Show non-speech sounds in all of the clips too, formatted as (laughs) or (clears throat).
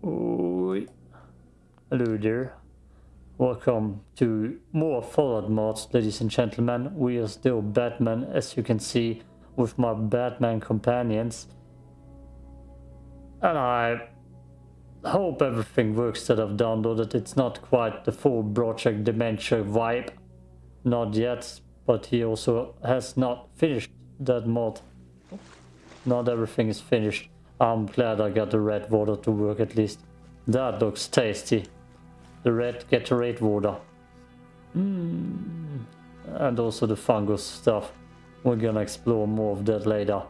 Hello there. Welcome to more Fallout mods, ladies and gentlemen. We are still Batman, as you can see, with my Batman companions. And I hope everything works that I've downloaded. It's not quite the full Project Dementia vibe. Not yet, but he also has not finished that mod. Not everything is finished. I'm glad I got the red water to work at least. That looks tasty. The red Gatorade water. Mm. And also the fungus stuff. We're gonna explore more of that later.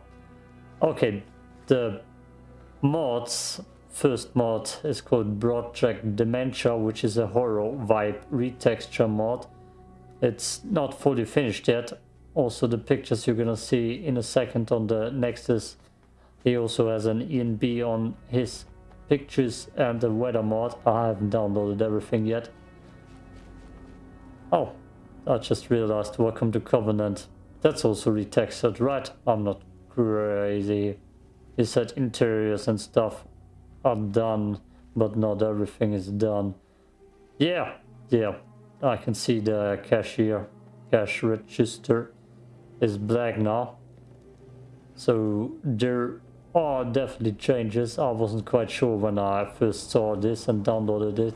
Okay, the mods. First mod is called Project Dementia, which is a horror vibe retexture mod. It's not fully finished yet. Also the pictures you're gonna see in a second on the Nexus. He also has an ENB on his pictures and the weather mod. I haven't downloaded everything yet. Oh, I just realized welcome to Covenant. That's also retextured, right? I'm not crazy. He said interiors and stuff are done, but not everything is done. Yeah, yeah, I can see the cashier, cash register is black now. So there are definitely changes. I wasn't quite sure when I first saw this and downloaded it.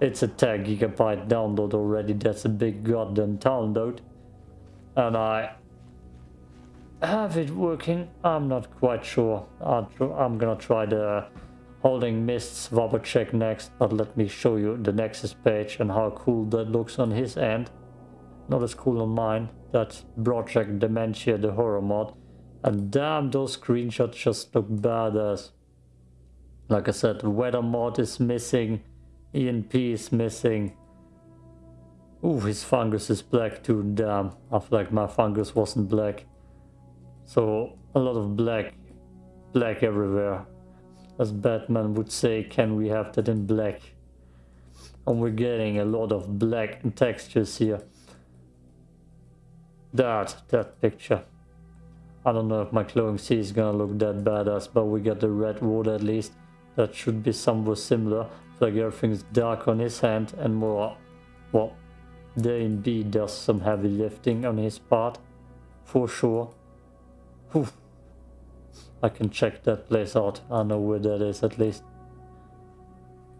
It's a 10 gigabyte download already. That's a big goddamn download. And I have it working. I'm not quite sure. I'm gonna try the holding mists check next, but let me show you the Nexus page and how cool that looks on his end. Not as cool on mine. That's Project Dementia, the horror mod. And damn, those screenshots just look badass. Like I said, weather mod is missing. ENB is missing. Ooh, his fungus is black too, damn. I feel like my fungus wasn't black. So, a lot of black. Black everywhere as Batman would say, can we have that in black? And we're getting a lot of black textures here. That, that picture. I don't know if my clothing C is gonna look that badass, but we got the red water at least. That should be somewhat similar. Like everything's dark on his hand and more, well, the B does some heavy lifting on his part, for sure. Whew. I can check that place out. I know where that is at least.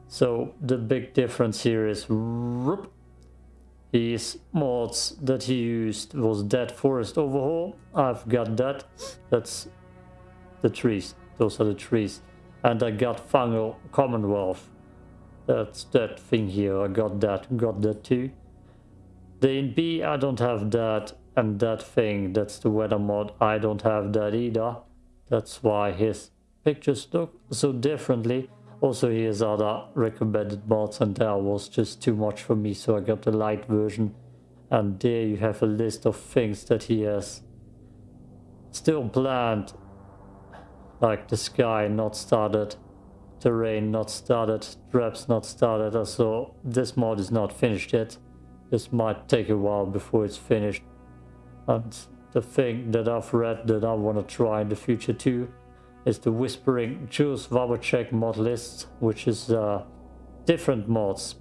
So the big difference here is his mods that he used was Dead Forest Overhaul. I've got that. That's the trees. Those are the trees. And I got Fungal Commonwealth. That's that thing here. I got that. Got that too. The ENB I don't have that. And that thing, that's the weather mod. I don't have that either. That's why his pictures look so differently. Also he has other recommended mods and that was just too much for me so I got the light version. And there you have a list of things that he has still planned. Like the sky not started, terrain not started, traps not started. So this mod is not finished yet. This might take a while before it's finished. And the thing that I've read that I want to try in the future too is the Whispering Jules Wabbajack mod list, which is uh, different mods.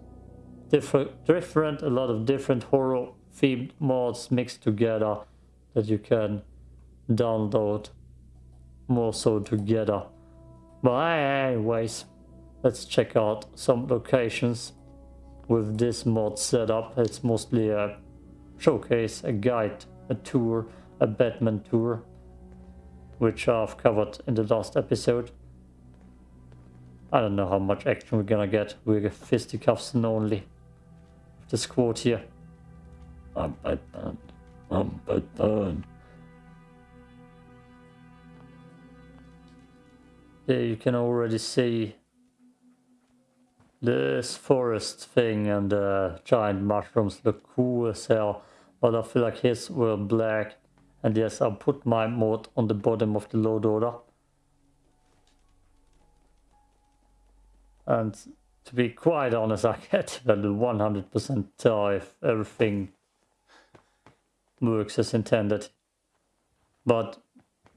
Different, different, a lot of different horror themed mods mixed together that you can download more so together. But anyways, let's check out some locations with this mod setup. It's mostly a showcase, a guide, a tour a Batman tour, which I've covered in the last episode. I don't know how much action we're gonna get. We're fisticuffs and only. The squad here. I'm Batman. I'm Batman. There you can already see this forest thing and the giant mushrooms look cool as hell. But I feel like his were black and yes, I'll put my mod on the bottom of the load order. And to be quite honest, I can't 100% tell if everything works as intended. But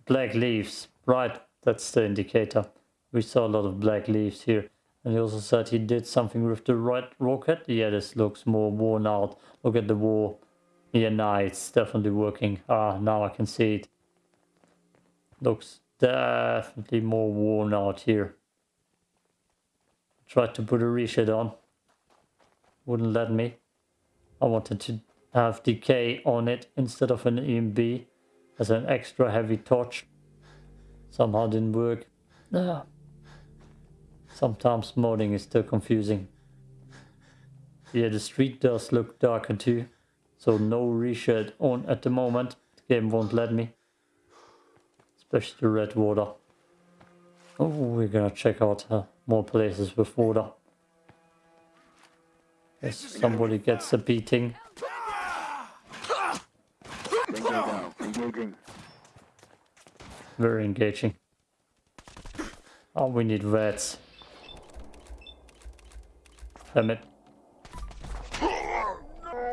black leaves, right, that's the indicator. We saw a lot of black leaves here. And he also said he did something with the red rocket. Yeah, this looks more worn out. Look at the wall. Yeah, nah, it's definitely working. Ah, now I can see it. Looks definitely more worn out here. Tried to put a reset on. Wouldn't let me. I wanted to have decay on it instead of an ENB as an extra heavy torch. Somehow didn't work. Ah. Sometimes modding is still confusing. Yeah, the street does look darker too. So no ReShade on at the moment. The game won't let me. Especially the red water. Oh, we're gonna check out uh, more places with water. If somebody gets a beating. Very engaging. Oh, we need reds. Damn it.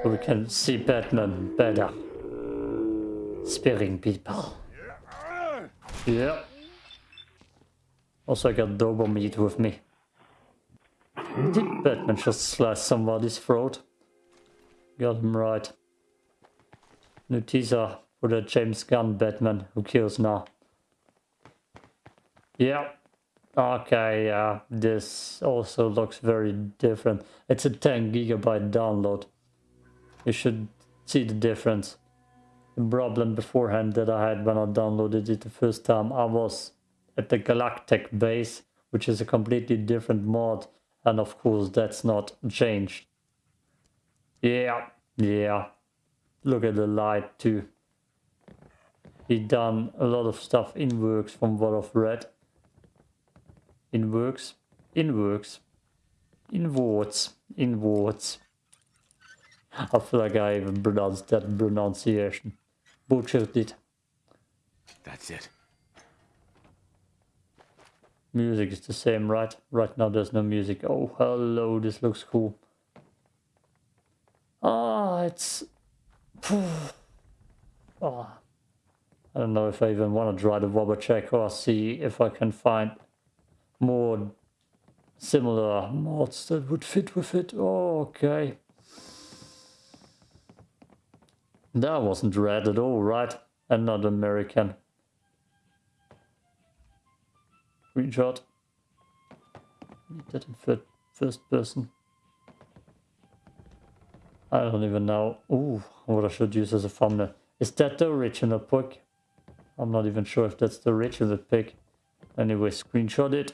We can see Batman better. Spearing people. Yeah. Also I got Dobo meat with me. Did Batman just slice somebody's throat? Got him right. New teaser for the James Gunn Batman who kills now. Yeah. Okay, yeah. This also looks very different. It's a 10 gigabyte download. You should see the difference. The problem beforehand that I had when I downloaded it the first time, I was at the Galactic base, which is a completely different mod. And of course, that's not changed. Yeah, yeah. Look at the light too. He done a lot of stuff in works from what I've read. In works, in works, in words, in words. I feel like I even pronounced that pronunciation. Butchered it. That's it. Music is the same, right? Right now there's no music. Oh, hello, this looks cool. Ah, it's... Oh. (sighs) I don't know if I even want to try the Wabbajack or see if I can find more similar mods that would fit with it. Oh, okay. That wasn't red at all, right? And not American. Screenshot. Need that in first person. I don't even know. Ooh, what I should use as a thumbnail. Is that the original pic? I'm not even sure if that's the original pic. Anyway, screenshot it.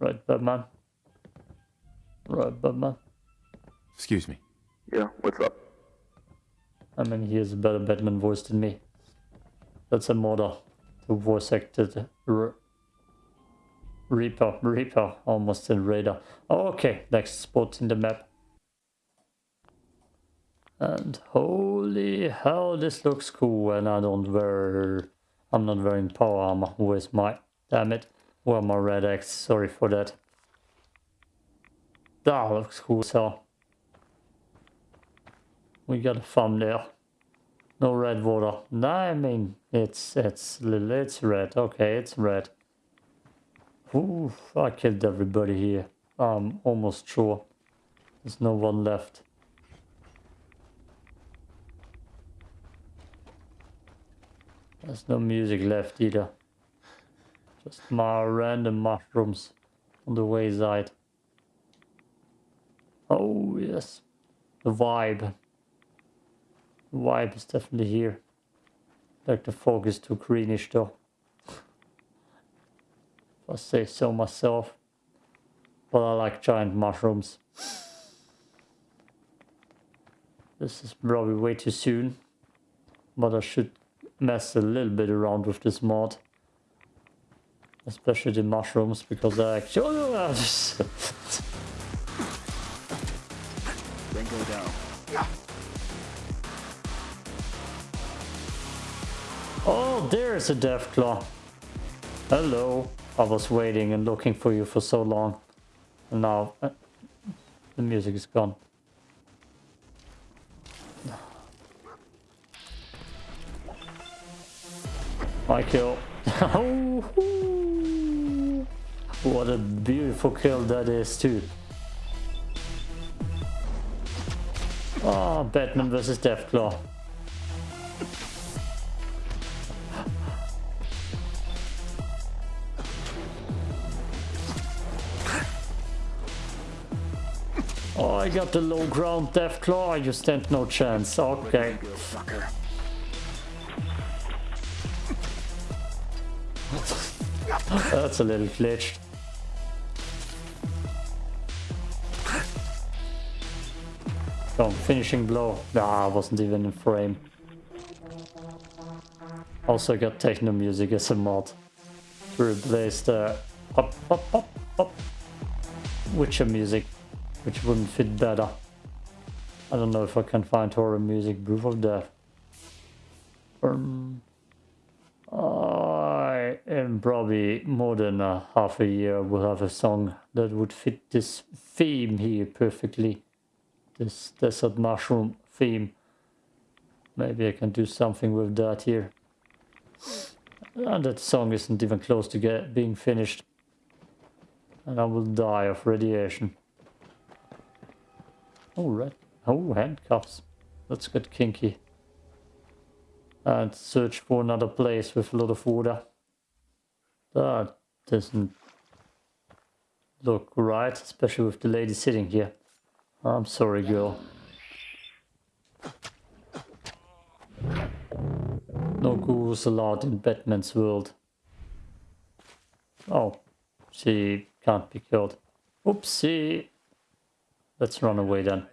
Right, Batman. Right, Batman. Excuse me. Yeah, what's up? I mean, he has a better Batman voice than me. That's a model. The voice acted Reaper, Reaper, almost in Raider. Oh, okay, next spot in the map. And holy hell, this looks cool. And I don't wear, I'm not wearing power armor. Where's my, damn it, where my Rad-X? Sorry for that. That looks cool, so. We got a thumbnail. No red water. No, I mean, it's, it's, it's red. Okay, it's red. Ooh, I killed everybody here. I'm almost sure. There's no one left. There's no music left either. Just my random mushrooms on the wayside. Oh yes, the vibe. Vibe is definitely here. Like the fog is too greenish though. I say so myself. But I like giant mushrooms. This is probably way too soon. But I should mess a little bit around with this mod. Especially the mushrooms, because I actually... Oh, (laughs) then go down. Oh, there's a Deathclaw. Hello. I was waiting and looking for you for so long. And now uh, the music is gone. My kill. (laughs) What a beautiful kill that is too. Oh, Batman versus Deathclaw. I got the low ground Deathclaw, I just stand no chance. Okay. That's a little glitched. Oh, finishing blow. Ah, wasn't even in frame. Also got techno music as a mod to replace the pop pop pop pop Witcher music, which wouldn't fit better. I don't know if I can find horror music, proof of death. Um, I in probably more than a half a year will have a song that would fit this theme here perfectly this desert mushroom theme. Maybe I can do something with that here. And that song isn't even close to get being finished. And I will die of radiation. Oh, red. Oh, handcuffs. Let's get kinky. And search for another place with a lot of water. That doesn't look right, especially with the lady sitting here. I'm sorry, girl. No ghouls allowed in Batman's world. Oh, she can't be killed. Oopsie. Let's run away then.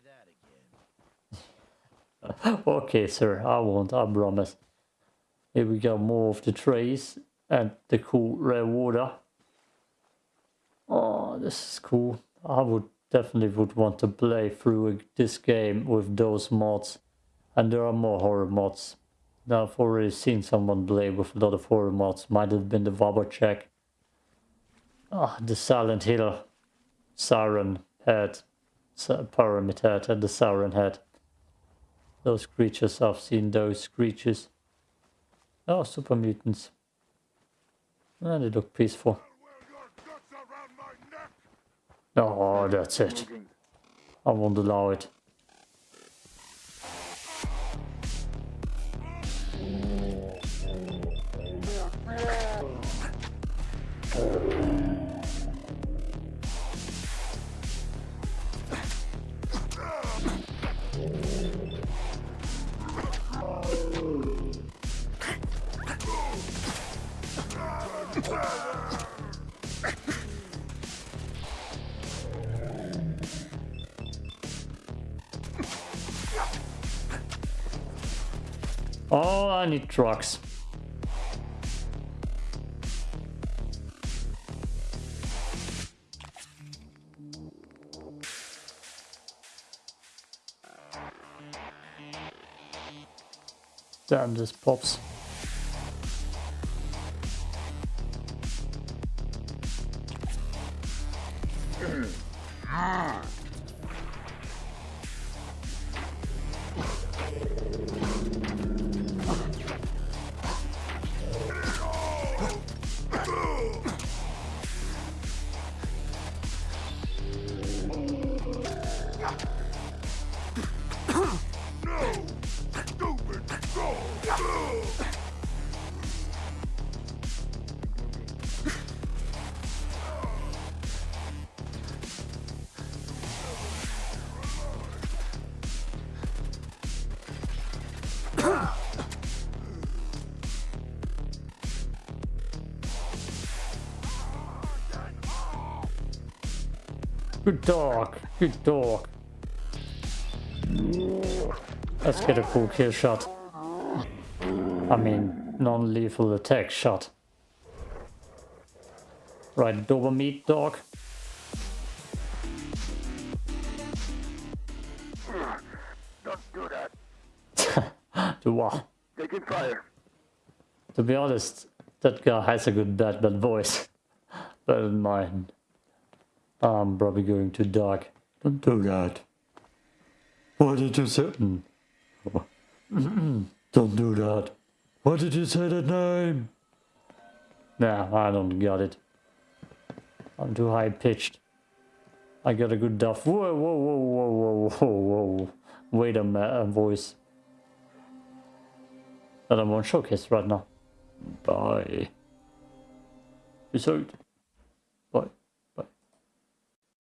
(laughs) okay, sir, I won't, I promise. Here we go, more of the trees and the cool rare water. Oh, this is cool. I would definitely would want to play through this game with those mods. And there are more horror mods. Now I've already seen someone play with a lot of horror mods. Might have been the Wabbajack. Ah, the Silent Hill. Siren head. Pyramid head and the Siren head. Those creatures, I've seen those creatures. Oh, super mutants. And ah, they look peaceful. Oh, that's it. I won't allow it. Oh, I need trucks. Damn, this pops. Good dog. Good dog. Let's get a full kill shot. I mean, non-lethal attack shot. Right, Dober meat dog. Don't do that. (laughs) Do what? Taking fire. To be honest, that guy has a good bad bad voice. (laughs) Better than mine. I'm probably going to die. Don't do that. Why did you say... Mm. (clears throat) Don't do that. Why did you say that name? Nah, I don't got it. I'm too high pitched. I got a good duff. Whoa, whoa, whoa, whoa, whoa, whoa, whoa. Wait a minute, voice. That I'm on showcase right now. Bye. Out.